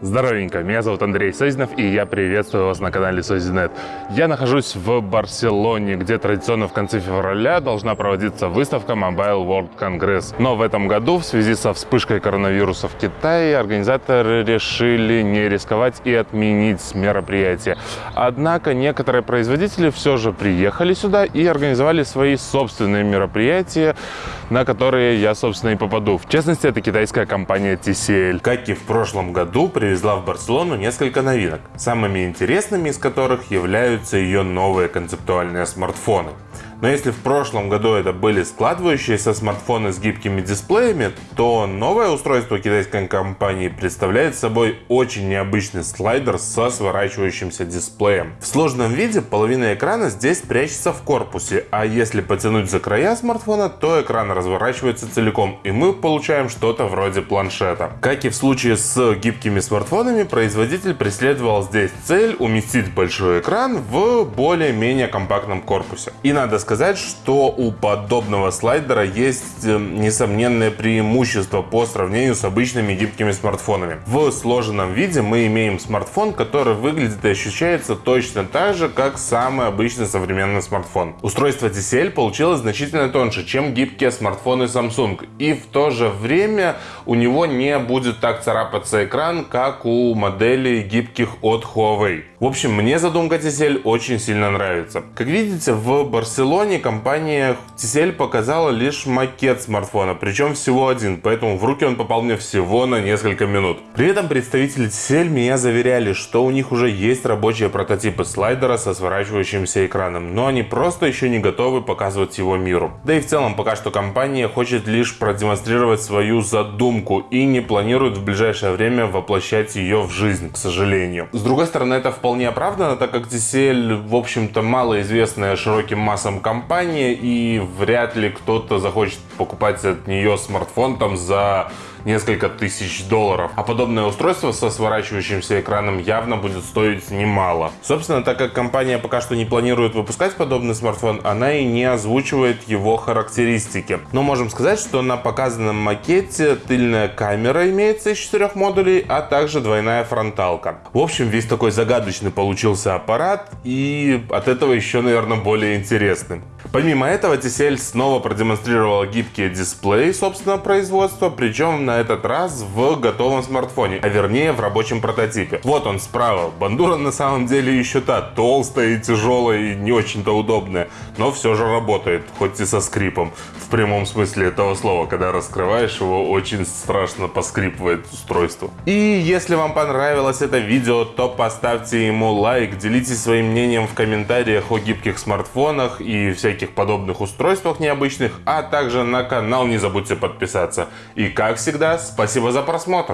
Здоровенько, меня зовут Андрей Созинов, и я приветствую вас на канале Созинет. Я нахожусь в Барселоне, где традиционно в конце февраля должна проводиться выставка Mobile World Congress. Но в этом году, в связи со вспышкой коронавируса в Китае, организаторы решили не рисковать и отменить мероприятие. Однако некоторые производители все же приехали сюда и организовали свои собственные мероприятия, на которые я, собственно, и попаду. В частности, это китайская компания TCL. Как и в прошлом году, привезла в Барселону несколько новинок, самыми интересными из которых являются ее новые концептуальные смартфоны. Но если в прошлом году это были складывающиеся смартфоны с гибкими дисплеями, то новое устройство китайской компании представляет собой очень необычный слайдер со сворачивающимся дисплеем. В сложном виде половина экрана здесь прячется в корпусе, а если потянуть за края смартфона, то экран разворачивается целиком, и мы получаем что-то вроде планшета. Как и в случае с гибкими смартфонами, производитель преследовал здесь цель уместить большой экран в более-менее компактном корпусе. И надо сказать, сказать, что у подобного слайдера есть э, несомненное преимущество по сравнению с обычными гибкими смартфонами. В сложенном виде мы имеем смартфон, который выглядит и ощущается точно так же, как самый обычный современный смартфон. Устройство TCL получилось значительно тоньше, чем гибкие смартфоны Samsung. И в то же время у него не будет так царапаться экран, как у моделей гибких от Huawei. В общем, мне задумка TCL очень сильно нравится. Как видите, в Барселоне Sony компания TCL показала лишь макет смартфона, причем всего один, поэтому в руки он попал мне всего на несколько минут. При этом представители TCL меня заверяли, что у них уже есть рабочие прототипы слайдера со сворачивающимся экраном, но они просто еще не готовы показывать его миру. Да и в целом пока что компания хочет лишь продемонстрировать свою задумку и не планирует в ближайшее время воплощать ее в жизнь, к сожалению. С другой стороны, это вполне оправдано, так как TCL, в общем-то, малоизвестная широким массам компания, и вряд ли кто-то захочет покупать от нее смартфон там за несколько тысяч долларов. А подобное устройство со сворачивающимся экраном явно будет стоить немало. Собственно, так как компания пока что не планирует выпускать подобный смартфон, она и не озвучивает его характеристики. Но можем сказать, что на показанном макете тыльная камера имеется из четырех модулей, а также двойная фронталка. В общем, весь такой загадочный получился аппарат и от этого еще, наверное, более интересный. Помимо этого, TCL снова продемонстрировала гибкие дисплеи собственного производства, причем на этот раз в готовом смартфоне, а вернее в рабочем прототипе. Вот он справа. Бандура на самом деле еще та, толстая и тяжелая и не очень-то удобная, но все же работает, хоть и со скрипом. В прямом смысле этого слова, когда раскрываешь его, очень страшно поскрипывает устройство. И если вам понравилось это видео, то поставьте ему лайк, делитесь своим мнением в комментариях о гибких смартфонах и всяких подобных устройствах необычных, а также на канал не забудьте подписаться. И как всегда, спасибо за просмотр!